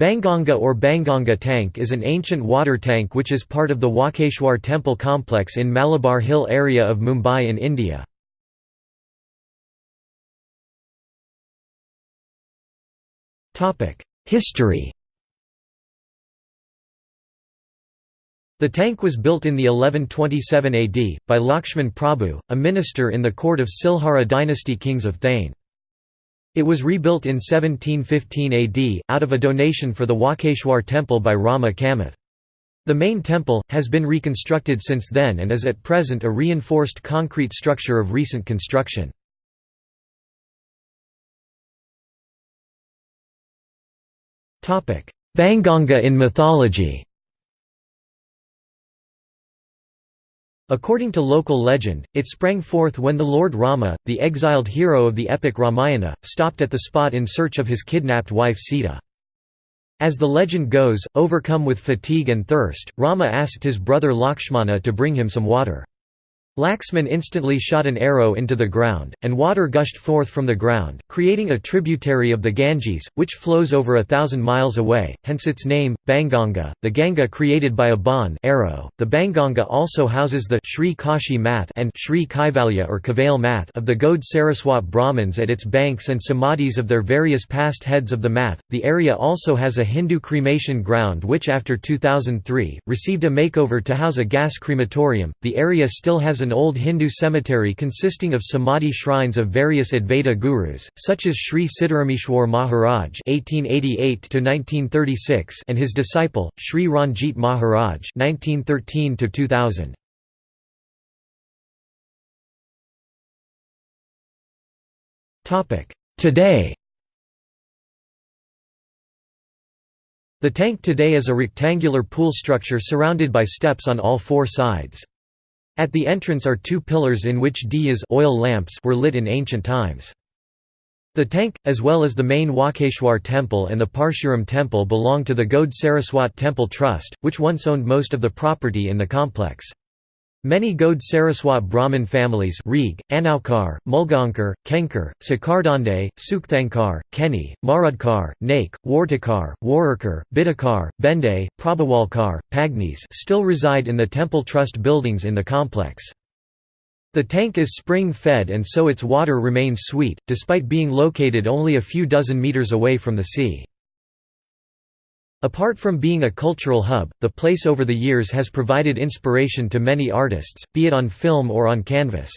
Banganga or Banganga tank is an ancient water tank which is part of the Walkeshwar temple complex in Malabar Hill area of Mumbai in India. History The tank was built in the 1127 AD, by Lakshman Prabhu, a minister in the court of Silhara dynasty kings of Thane. It was rebuilt in 1715 AD, out of a donation for the Walkeshwar temple by Rama Kamath. The main temple, has been reconstructed since then and is at present a reinforced concrete structure of recent construction. Banganga in mythology According to local legend, it sprang forth when the Lord Rama, the exiled hero of the epic Ramayana, stopped at the spot in search of his kidnapped wife Sita. As the legend goes, overcome with fatigue and thirst, Rama asked his brother Lakshmana to bring him some water. Laxman instantly shot an arrow into the ground, and water gushed forth from the ground, creating a tributary of the Ganges, which flows over a thousand miles away, hence its name, Banganga, the Ganga created by a ban arrow. .The Banganga also houses the Sri Kashi Math and Sri Kaivalya or Kavail Math of the Gaud Saraswat Brahmins at its banks and samadhis of their various past heads of the Math. The area also has a Hindu cremation ground which after 2003, received a makeover to house a gas crematorium. The area still has an an old Hindu cemetery consisting of samadhi shrines of various Advaita gurus, such as Sri Siddharameshwar Maharaj (1888–1936) and his disciple Sri Ranjit Maharaj (1913–2000). Topic today. The tank today is a rectangular pool structure surrounded by steps on all four sides. At the entrance are two pillars in which diyas oil lamps were lit in ancient times. The tank, as well as the main Walkeshwar temple and the Parshuram temple belong to the Gaud Saraswat Temple Trust, which once owned most of the property in the complex. Many Gaud Saraswat Brahmin families Reeg, Anaukar, Mulgankar, Kenkar, Sakardande, Sukthankar, Keni, Marudkar, Naik, Wartakar, Warurkar, Bidakar, Bende, Prabhawalkar, Pagnis still reside in the temple trust buildings in the complex. The tank is spring-fed and so its water remains sweet, despite being located only a few dozen meters away from the sea. Apart from being a cultural hub, the place over the years has provided inspiration to many artists, be it on film or on canvas.